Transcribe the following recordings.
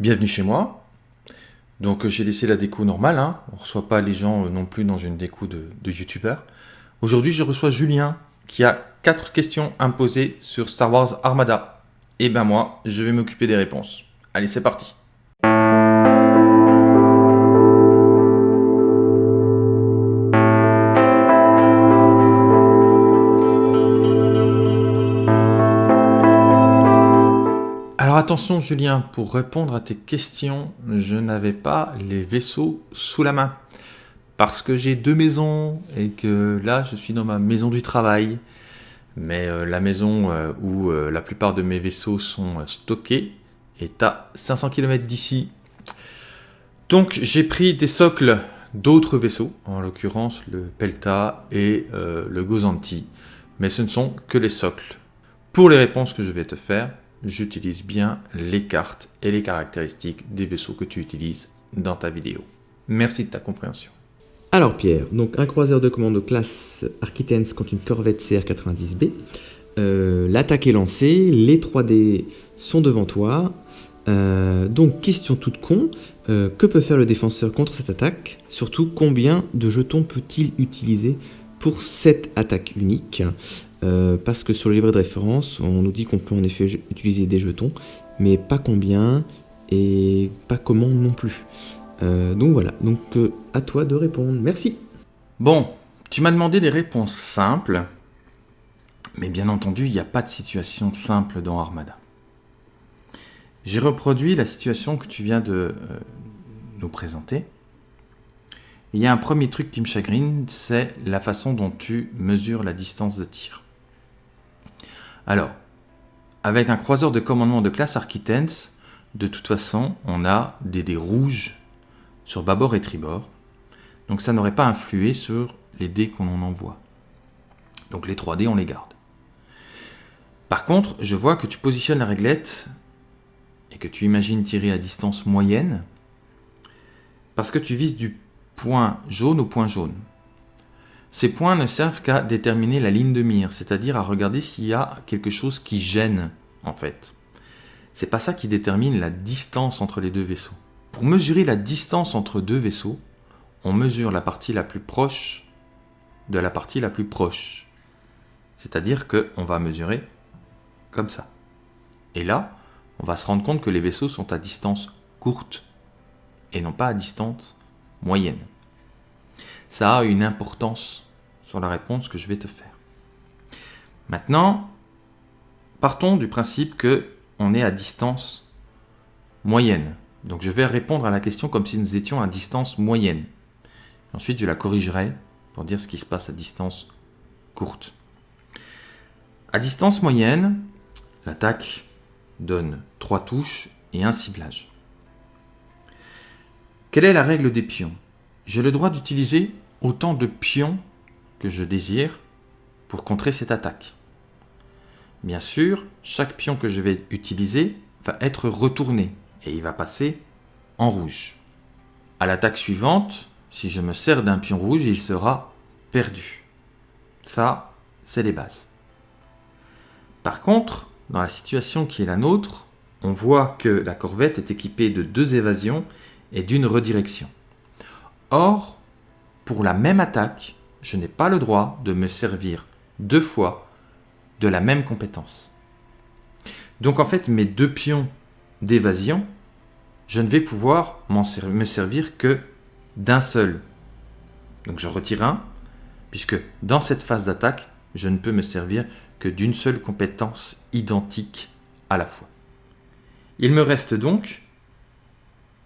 Bienvenue chez moi. Donc j'ai laissé la déco normale, hein. on ne reçoit pas les gens euh, non plus dans une déco de, de youtubeur. Aujourd'hui je reçois Julien qui a quatre questions poser sur Star Wars Armada. Et ben moi, je vais m'occuper des réponses. Allez, c'est parti attention Julien, pour répondre à tes questions, je n'avais pas les vaisseaux sous la main. Parce que j'ai deux maisons et que là je suis dans ma maison du travail. Mais euh, la maison euh, où euh, la plupart de mes vaisseaux sont stockés est à 500 km d'ici. Donc j'ai pris des socles d'autres vaisseaux, en l'occurrence le Pelta et le Gozanti. Mais ce ne sont que les socles. Pour les réponses que je vais te faire, j'utilise bien les cartes et les caractéristiques des vaisseaux que tu utilises dans ta vidéo. Merci de ta compréhension. Alors Pierre, donc un croiseur de commande classe Architens contre une corvette CR90B. Euh, l'attaque est lancée, les 3D sont devant toi. Euh, donc question toute con, euh, que peut faire le défenseur contre cette attaque? Surtout combien de jetons peut-il utiliser pour cette attaque unique? Euh, parce que sur le livret de référence, on nous dit qu'on peut en effet utiliser des jetons, mais pas combien et pas comment non plus. Euh, donc voilà, donc euh, à toi de répondre. Merci. Bon, tu m'as demandé des réponses simples, mais bien entendu, il n'y a pas de situation simple dans Armada. J'ai reproduit la situation que tu viens de nous présenter. Il y a un premier truc qui me chagrine, c'est la façon dont tu mesures la distance de tir. Alors, avec un croiseur de commandement de classe Architens, de toute façon, on a des dés rouges sur bâbord et tribord. Donc ça n'aurait pas influé sur les dés qu'on en envoie. Donc les 3 dés, on les garde. Par contre, je vois que tu positionnes la réglette et que tu imagines tirer à distance moyenne parce que tu vises du point jaune au point jaune. Ces points ne servent qu'à déterminer la ligne de mire, c'est-à-dire à regarder s'il y a quelque chose qui gêne, en fait. C'est pas ça qui détermine la distance entre les deux vaisseaux. Pour mesurer la distance entre deux vaisseaux, on mesure la partie la plus proche de la partie la plus proche. C'est-à-dire qu'on va mesurer comme ça. Et là, on va se rendre compte que les vaisseaux sont à distance courte et non pas à distance moyenne. Ça a une importance sur la réponse que je vais te faire. Maintenant, partons du principe que on est à distance moyenne. Donc je vais répondre à la question comme si nous étions à distance moyenne. Ensuite, je la corrigerai pour dire ce qui se passe à distance courte. À distance moyenne, l'attaque donne trois touches et un ciblage. Quelle est la règle des pions? J'ai le droit d'utiliser autant de pions que je désire pour contrer cette attaque. Bien sûr, chaque pion que je vais utiliser va être retourné et il va passer en rouge. À l'attaque suivante, si je me sers d'un pion rouge, il sera perdu. Ça, c'est les bases. Par contre, dans la situation qui est la nôtre, on voit que la corvette est équipée de deux évasions et d'une redirection. Or, pour la même attaque, je n'ai pas le droit de me servir deux fois de la même compétence. Donc en fait, mes deux pions d'évasion, je ne vais pouvoir me servir que d'un seul. Donc je retire un, puisque dans cette phase d'attaque, je ne peux me servir que d'une seule compétence identique à la fois. Il me reste donc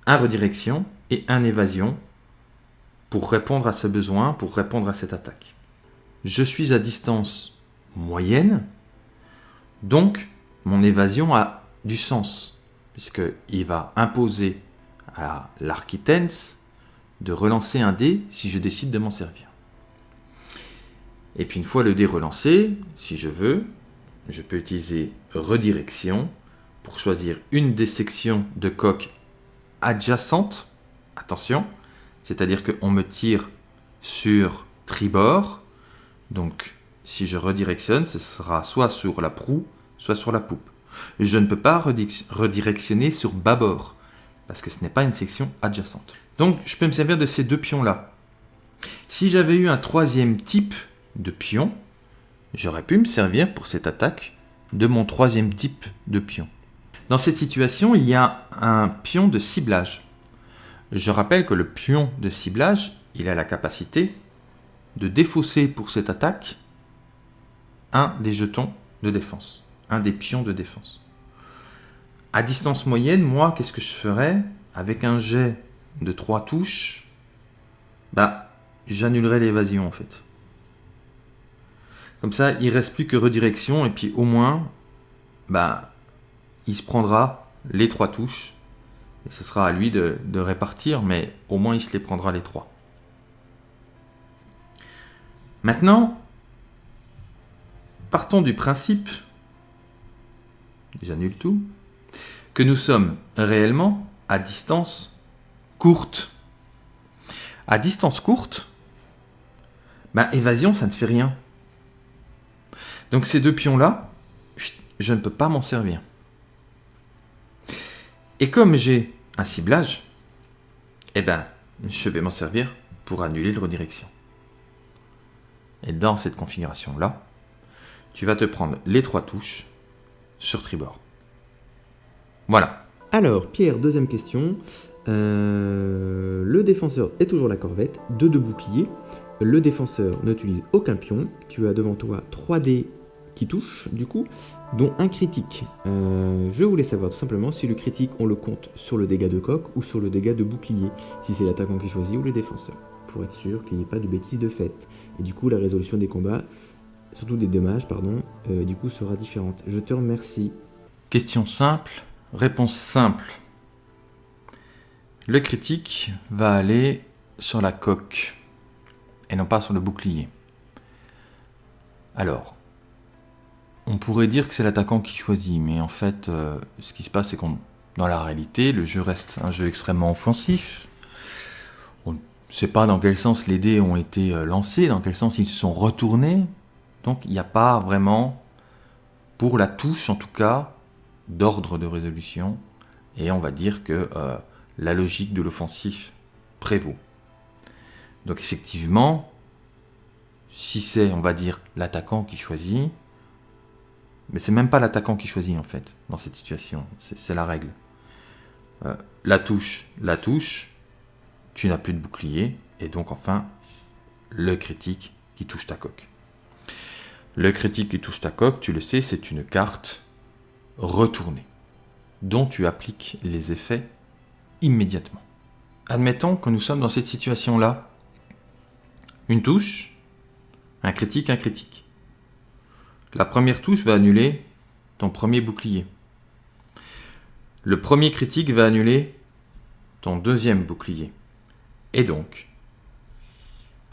un redirection et un évasion pour répondre à ce besoin, pour répondre à cette attaque. Je suis à distance moyenne, donc mon évasion a du sens, puisqu'il va imposer à l'architens de relancer un dé si je décide de m'en servir. Et puis une fois le dé relancé, si je veux, je peux utiliser redirection pour choisir une des sections de coque adjacentes. Attention, c'est-à-dire qu'on me tire sur tribord. Donc, si je redirectionne, ce sera soit sur la proue, soit sur la poupe. Je ne peux pas redirectionner sur bâbord, parce que ce n'est pas une section adjacente. Donc je peux me servir de ces deux pions-là. Si j'avais eu un troisième type de pion, j'aurais pu me servir pour cette attaque de mon troisième type de pion. Dans cette situation, il y a un pion de ciblage. Je rappelle que le pion de ciblage, il a la capacité de défausser pour cette attaque un des jetons de défense, un des pions de défense. À distance moyenne, moi, qu'est-ce que je ferais Avec un jet de 3 touches, bah, j'annulerais l'évasion en fait. Comme ça, il reste plus que redirection et puis au moins, bah, il se prendra les trois touches ce sera à lui de, de répartir, mais au moins il se les prendra les trois. Maintenant, partons du principe, j'annule tout, que nous sommes réellement à distance courte. À distance courte, bah, évasion, ça ne fait rien. Donc ces deux pions-là, je ne peux pas m'en servir. Et comme j'ai un ciblage, eh ben, je vais m'en servir pour annuler le redirection. Et dans cette configuration-là, tu vas te prendre les trois touches sur tribord. Voilà. Alors, Pierre, deuxième question. Euh, le défenseur est toujours la corvette, 2 de. Le défenseur n'utilise aucun pion. Tu as devant toi 3 dés qui du coup, dont un critique. Euh, je voulais savoir tout simplement si le critique, on le compte sur le dégât de coque ou sur le dégât de bouclier, si c'est l'attaquant qui choisit ou le défenseur, pour être sûr qu'il n'y ait pas de bêtises de fait. Et du coup, la résolution des combats, surtout des dommages, pardon, euh, du coup, sera différente. Je te remercie. Question simple, réponse simple. Le critique va aller sur la coque et non pas sur le bouclier. Alors, on pourrait dire que c'est l'attaquant qui choisit, mais en fait, euh, ce qui se passe, c'est qu'on, dans la réalité, le jeu reste un jeu extrêmement offensif. On ne sait pas dans quel sens les dés ont été euh, lancés, dans quel sens ils se sont retournés. Donc, il n'y a pas vraiment, pour la touche en tout cas, d'ordre de résolution. Et on va dire que euh, la logique de l'offensif prévaut. Donc effectivement, si c'est, on va dire, l'attaquant qui choisit, mais c'est même pas l'attaquant qui choisit en fait, dans cette situation, c'est la règle. Euh, la touche, la touche, tu n'as plus de bouclier, et donc enfin, le critique qui touche ta coque. Le critique qui touche ta coque, tu le sais, c'est une carte retournée, dont tu appliques les effets immédiatement. Admettons que nous sommes dans cette situation-là. Une touche, un critique, un critique. La première touche va annuler ton premier bouclier. Le premier critique va annuler ton deuxième bouclier. Et donc,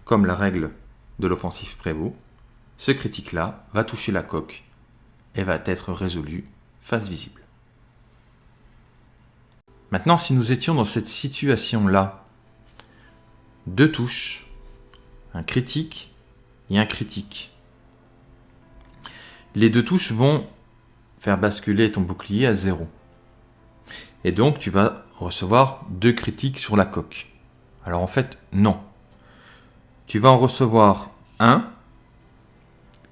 comme la règle de l'offensif prévaut, ce critique-là va toucher la coque et va être résolu face visible. Maintenant, si nous étions dans cette situation-là, deux touches, un critique et un critique. Les deux touches vont faire basculer ton bouclier à zéro. Et donc, tu vas recevoir deux critiques sur la coque. Alors en fait, non. Tu vas en recevoir un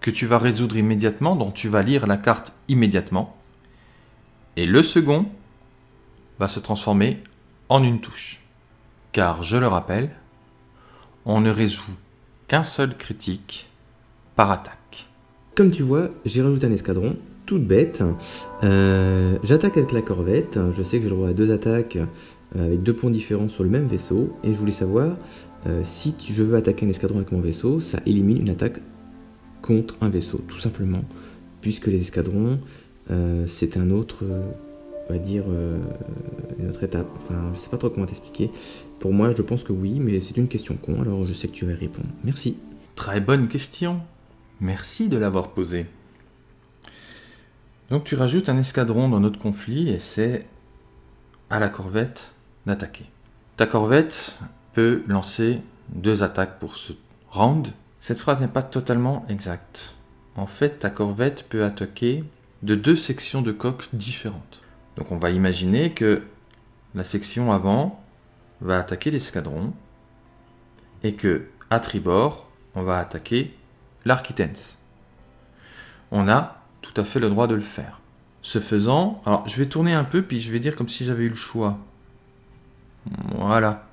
que tu vas résoudre immédiatement, dont tu vas lire la carte immédiatement. Et le second va se transformer en une touche. Car, je le rappelle, on ne résout qu'un seul critique par attaque. Comme tu vois, j'ai rajouté un escadron, toute bête. Euh, j'attaque avec la corvette, je sais que j'ai le droit à deux attaques euh, avec deux points différents sur le même vaisseau, et je voulais savoir euh, si je veux attaquer un escadron avec mon vaisseau, ça élimine une attaque contre un vaisseau, tout simplement, puisque les escadrons, c'est un autre on va dire, une autre étape. Enfin, je sais pas trop comment t'expliquer. Pour moi, je pense que oui, mais c'est une question con, alors je sais que tu vas répondre. Merci. Très bonne question. Merci de l'avoir posée. Donc tu rajoutes un escadron dans notre conflit et c'est à la corvette d'attaquer. Ta corvette peut lancer deux attaques pour ce round. Cette phrase n'est pas totalement exacte. En fait, ta corvette peut attaquer de deux sections de coque différentes. Donc on va imaginer que la section avant va attaquer l'escadron et que à tribord, on va attaquer l'architens. On a tout à fait le droit de le faire. Ce faisant, alors je vais tourner un peu puis je vais dire comme si j'avais eu le choix. Voilà.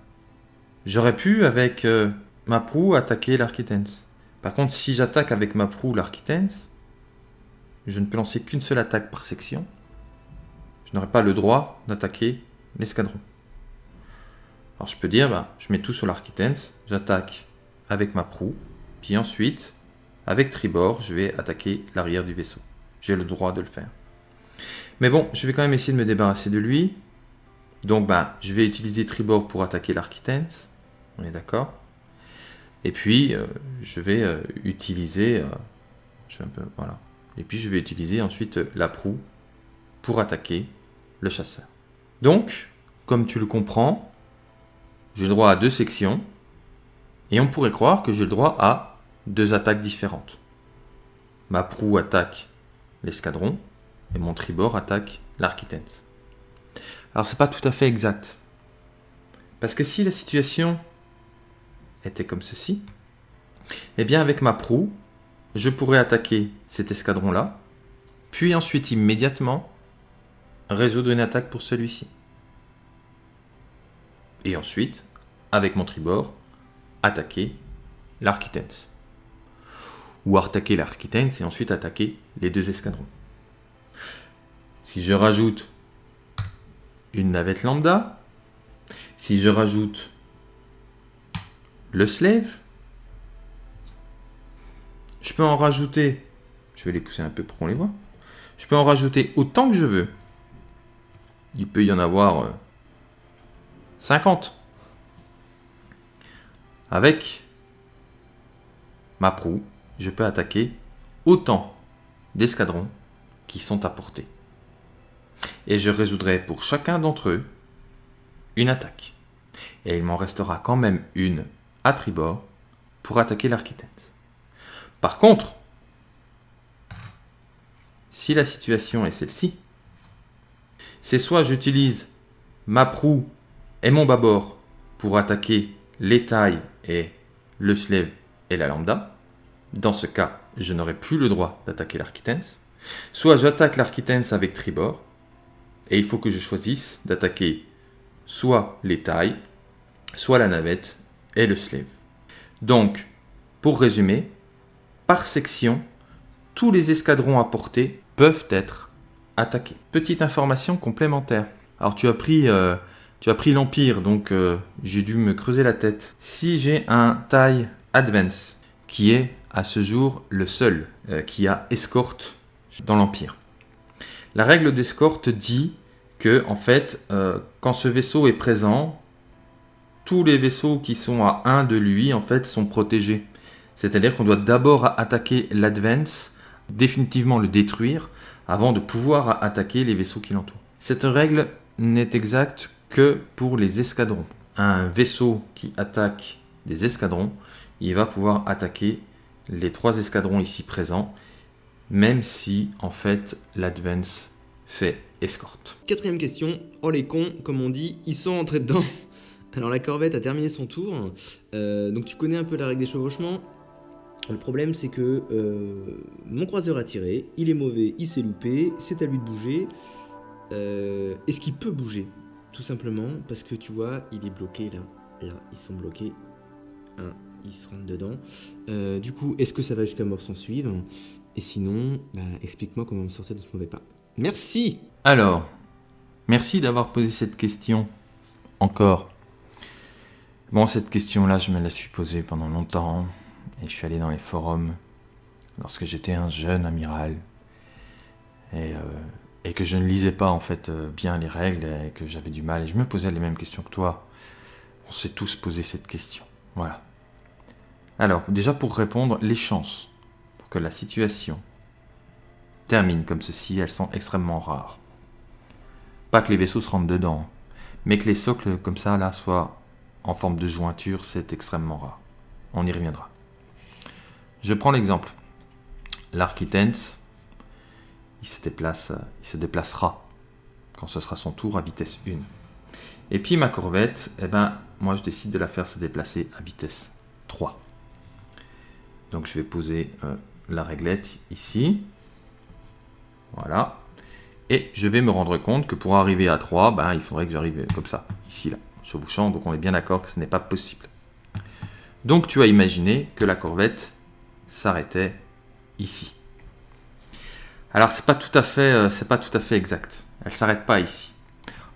J'aurais pu avec euh, ma proue attaquer l'architens. Par contre, si j'attaque avec ma proue l'architens, je ne peux lancer qu'une seule attaque par section. Je n'aurai pas le droit d'attaquer l'escadron. Alors je peux dire, bah, je mets tout sur l'architens, j'attaque avec ma proue, puis ensuite, avec tribord, je vais attaquer l'arrière du vaisseau. J'ai le droit de le faire. Mais bon, je vais quand même essayer de me débarrasser de lui. Donc bah, je vais utiliser tribord pour attaquer l'architens. On est d'accord Et puis, euh, je vais euh, utiliser... Euh, je un peu, voilà. Et puis, je vais utiliser ensuite la proue pour attaquer le chasseur. Donc, comme tu le comprends, j'ai le droit à deux sections. Et on pourrait croire que j'ai le droit à deux attaques différentes. Ma proue attaque l'escadron et mon tribord attaque l'architecte. Alors c'est pas tout à fait exact. Parce que si la situation était comme ceci, eh bien avec ma proue, je pourrais attaquer cet escadron-là, puis ensuite immédiatement résoudre une attaque pour celui-ci. Et ensuite, avec mon tribord, attaquer l'architecte. Ou attaquer l'architecte et ensuite attaquer les deux escadrons. Si je rajoute une navette lambda, si je rajoute le slave, je peux en rajouter, je vais les pousser un peu pour qu'on les voit, je peux en rajouter autant que je veux. Il peut y en avoir 50. Euh, Avec ma proue, je peux attaquer autant d'escadrons qui sont à portée. Et je résoudrai pour chacun d'entre eux une attaque. Et il m'en restera quand même une à tribord pour attaquer l'architecte. Par contre, si la situation est celle-ci, c'est soit j'utilise ma proue et mon bâbord pour attaquer les tailles et le slave et la lambda. Dans ce cas, je n'aurai plus le droit d'attaquer l'architens. Soit j'attaque l'architens avec tribord, et il faut que je choisisse d'attaquer soit les tailles, soit la navette et le slave. Donc, pour résumer, par section, tous les escadrons à portée peuvent être attaqués. Petite information complémentaire. Alors tu as pris, euh, pris l'Empire, donc euh, j'ai dû me creuser la tête. Si j'ai un taille Advance, qui est à ce jour le seul euh, qui a escorte dans l'Empire. La règle d'escorte dit que, en fait, quand ce vaisseau est présent, tous les vaisseaux qui sont à 1 de lui, en fait, sont protégés. C'est-à-dire qu'on doit d'abord attaquer l'Advance, définitivement le détruire, avant de pouvoir attaquer les vaisseaux qui l'entourent. Cette règle n'est exacte que pour les escadrons. Un vaisseau qui attaque des escadrons, il va pouvoir attaquer les trois escadrons ici présents, même si en fait l'Advance fait escorte. Quatrième question, oh les cons, comme on dit, ils sont entrés dedans. Alors la corvette a terminé son tour, euh, donc tu connais un peu la règle des chevauchements. Le problème c'est que euh, mon croiseur a tiré, il est mauvais, il s'est loupé, c'est à lui de bouger. Euh, Est-ce qu'il peut bouger? Tout simplement parce que tu vois, il est bloqué là, là, ils sont bloqués. Ils se rentrent dedans. Euh, du coup, est-ce que ça va jusqu'à mort sans suivre? Et sinon, bah, explique-moi comment me sortir de ce mauvais pas. Merci Alors, merci d'avoir posé cette question encore. Bon, cette question-là, je me la suis posée pendant longtemps, et je suis allé dans les forums lorsque j'étais un jeune amiral, et, euh, que je ne lisais pas en fait euh, bien les règles, et que j'avais du mal, et je me posais les mêmes questions que toi. On s'est tous posé cette question. Voilà. Alors, déjà pour répondre, les chances pour que la situation termine comme ceci, elles sont extrêmement rares. Pas que les vaisseaux se rentrent dedans, mais que les socles comme ça, là, soient en forme de jointure, c'est extrêmement rare. On y reviendra. Je prends l'exemple. L'architens, il se déplace, il se déplacera quand ce sera son tour à vitesse 1. Et puis ma corvette, eh ben, moi je décide de la faire se déplacer à vitesse 3. Donc je vais poser euh, la réglette ici. Voilà. Et je vais me rendre compte que pour arriver à 3, ben, il faudrait que j'arrive comme ça, ici, là, chevauchant. Donc on est bien d'accord que ce n'est pas possible. Donc tu as imaginé que la corvette s'arrêtait ici. Alors c'est pas tout à fait, euh, c'est pas tout à fait exact. Elle s'arrête pas ici.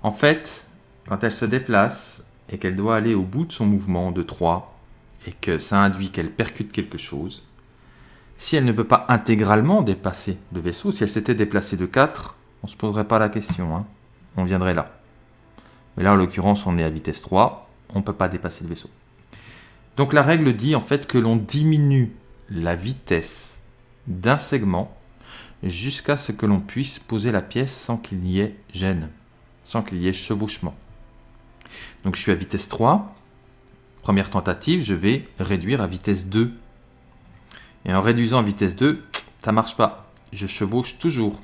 En fait, quand elle se déplace et qu'elle doit aller au bout de son mouvement de 3 et que ça induit qu'elle percute quelque chose, si elle ne peut pas intégralement dépasser le vaisseau, si elle s'était déplacée de 4, on ne se poserait pas la question. Hein. On viendrait là. Mais là, en l'occurrence, on est à vitesse 3, on ne peut pas dépasser le vaisseau. Donc la règle dit en fait que l'on diminue la vitesse d'un segment jusqu'à ce que l'on puisse poser la pièce sans qu'il y ait gêne, sans qu'il y ait chevauchement. Donc je suis à vitesse 3. Première tentative, je vais réduire à vitesse 2. Et en réduisant à vitesse 2, ça marche pas. Je chevauche toujours.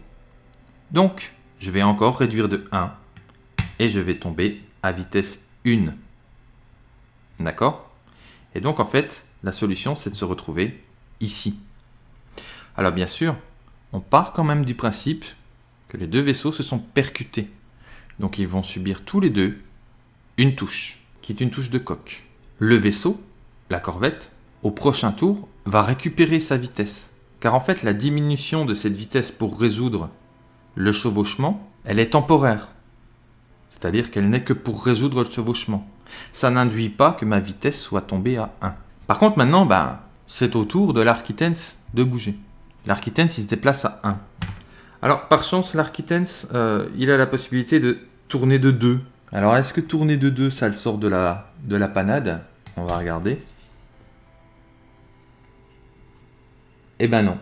Donc, je vais encore réduire de 1 et je vais tomber à vitesse 1. D'accord? Et donc, en fait, la solution, c'est de se retrouver ici. Alors, bien sûr, on part quand même du principe que les deux vaisseaux se sont percutés. Donc, ils vont subir tous les deux une touche, qui est une touche de coque. Le vaisseau, la corvette, au prochain tour, va récupérer sa vitesse. Car en fait, la diminution de cette vitesse pour résoudre le chevauchement, elle est temporaire. C'est-à-dire qu'elle n'est que pour résoudre le chevauchement. Ça n'induit pas que ma vitesse soit tombée à 1. Par contre, maintenant, ben, c'est au tour de l'architens de bouger. L'architens, il se déplace à 1. Alors, par chance, l'architens, euh, il a la possibilité de tourner de 2. Alors, est-ce que tourner de 2, ça le sort de la, de la panade? On va regarder. Eh ben non,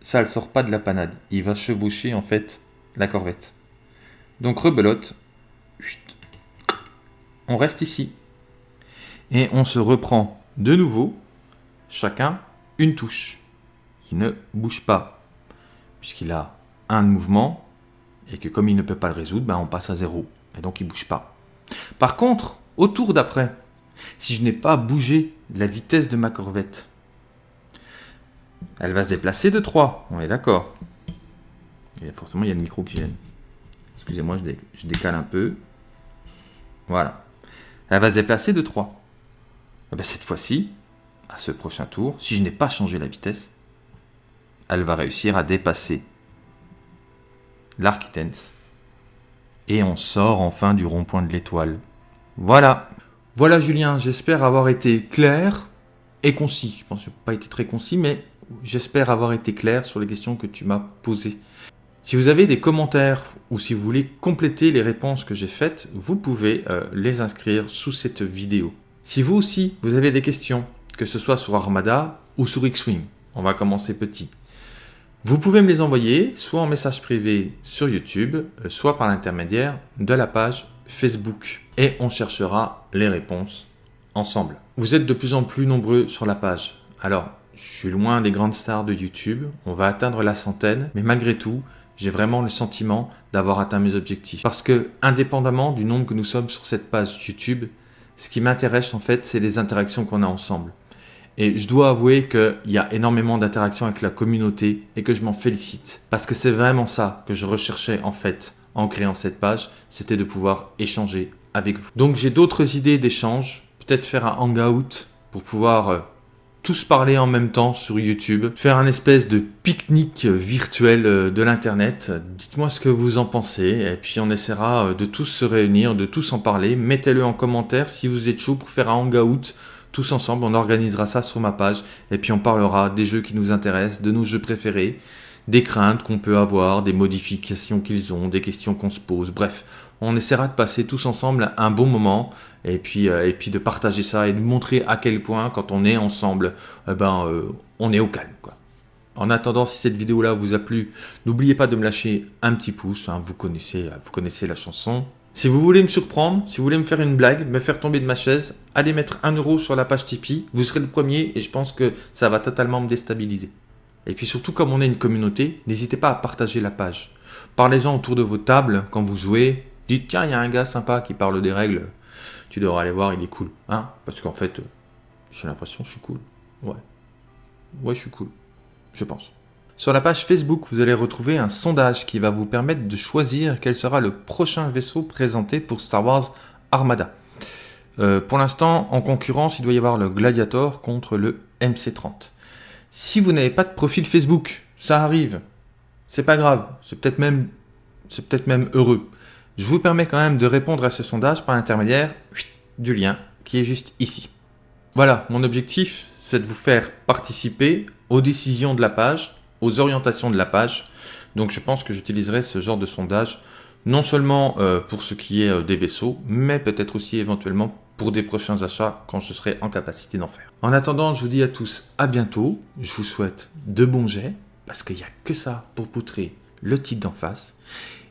ça ne sort pas de la panade. Il va chevaucher en fait la corvette. Donc rebelote. On reste ici. Et on se reprend de nouveau, chacun une touche. Il ne bouge pas, puisqu'il a un mouvement, et que comme il ne peut pas le résoudre, ben on passe à zéro. Et donc il ne bouge pas. Par contre, au tour d'après, si je n'ai pas bougé la vitesse de ma corvette, elle va se déplacer de 3, on est d'accord. Et forcément, il y a le micro qui gêne. Excusez-moi, je, décale un peu. Voilà. Elle va se déplacer de 3. Eh ben, cette fois-ci, à ce prochain tour, si je n'ai pas changé la vitesse, elle va réussir à dépasser l'architens. Et on sort enfin du rond-point de l'étoile. Voilà. Voilà Julien, j'espère avoir été clair et concis. Je pense que je n'ai pas été très concis, mais j'espère avoir été clair sur les questions que tu m'as posées. Si vous avez des commentaires ou si vous voulez compléter les réponses que j'ai faites, vous pouvez euh, les inscrire sous cette vidéo. Si vous aussi, vous avez des questions, que ce soit sur Armada ou sur X-Wing, on va commencer petit. Vous pouvez me les envoyer soit en message privé sur YouTube, euh, soit par l'intermédiaire de la page Facebook. Et on cherchera les réponses ensemble. Vous êtes de plus en plus nombreux sur la page. Alors, je suis loin des grandes stars de YouTube, on va atteindre la centaine, mais malgré tout, j'ai vraiment le sentiment d'avoir atteint mes objectifs. Parce que, indépendamment du nombre que nous sommes sur cette page YouTube, ce qui m'intéresse en fait, c'est les interactions qu'on a ensemble. Et je dois avouer qu'il y a énormément d'interactions avec la communauté et que je m'en félicite. Parce que c'est vraiment ça que je recherchais en fait en créant cette page, c'était de pouvoir échanger avec vous. Donc j'ai d'autres idées d'échange, peut-être faire un hangout pour pouvoir euh, tous parler en même temps sur YouTube, faire un espèce de pique-nique virtuel euh, de l'internet. Dites-moi ce que vous en pensez et puis on essaiera euh, de tous se réunir, de tous en parler. Mettez-le en commentaire si vous êtes chaud pour faire un hangout tous ensemble. On organisera ça sur ma page et puis on parlera des jeux qui nous intéressent, de nos jeux préférés, des craintes qu'on peut avoir, des modifications qu'ils ont, des questions qu'on se pose. Bref, on essaiera de passer tous ensemble un bon moment et puis, euh, et puis de partager ça et de montrer à quel point quand on est ensemble, eh ben, euh, on est au calme. En attendant, si cette vidéo-là vous a plu, n'oubliez pas de me lâcher un petit pouce, hein, vous, connaissez, vous connaissez la chanson. Si vous voulez me surprendre, si vous voulez me faire une blague, me faire tomber de ma chaise, allez mettre un euro sur la page Tipeee, vous serez le premier et je pense que ça va totalement me déstabiliser. Et puis surtout, comme on est une communauté, n'hésitez pas à partager la page. Parlez-en autour de vos tables quand vous jouez, Dites, tiens, il y a un gars sympa qui parle des règles, tu devrais aller voir, il est cool. Hein Parce qu'en fait, j'ai l'impression que je suis cool. Ouais. Ouais, je suis cool. Je pense. Sur la page Facebook, vous allez retrouver un sondage qui va vous permettre de choisir quel sera le prochain vaisseau présenté pour Star Wars Armada. Euh, pour l'instant, en concurrence, il doit y avoir le Gladiator contre le MC30. Si vous n'avez pas de profil Facebook, ça arrive. C'est pas grave. C'est peut-être même, c'est peut-être même heureux. Je vous permets quand même de répondre à ce sondage par l'intermédiaire du lien qui est juste ici. Voilà, mon objectif, c'est de vous faire participer aux décisions de la page, aux orientations de la page. Donc je pense que j'utiliserai ce genre de sondage non seulement euh, pour ce qui est euh, des vaisseaux, mais peut-être aussi éventuellement pour des prochains achats quand je serai en capacité d'en faire. En attendant, je vous dis à tous à bientôt. Je vous souhaite de bons jets, parce qu'il n'y a que ça pour poutrer le type d'en face.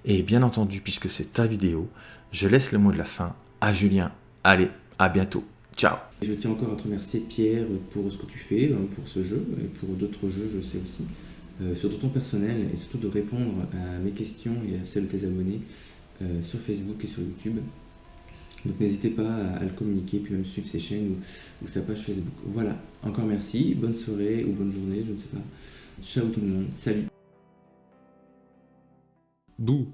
Et bien entendu, puisque c'est ta vidéo, je laisse le mot de la fin à Julien. Allez, à bientôt. Ciao Je tiens encore à te remercier Pierre pour ce que tu fais, hein, pour ce jeu, et pour d'autres jeux, je sais aussi. Euh, sur ton personnel, et surtout de répondre à mes questions et à celles de tes abonnés euh, sur Facebook et sur YouTube. Donc n'hésitez pas à, le communiquer, puis même suivre ses chaînes ou, ou, sa page Facebook. Voilà, encore merci, bonne soirée ou bonne journée, je ne sais pas. Ciao tout le monde, salut Bouh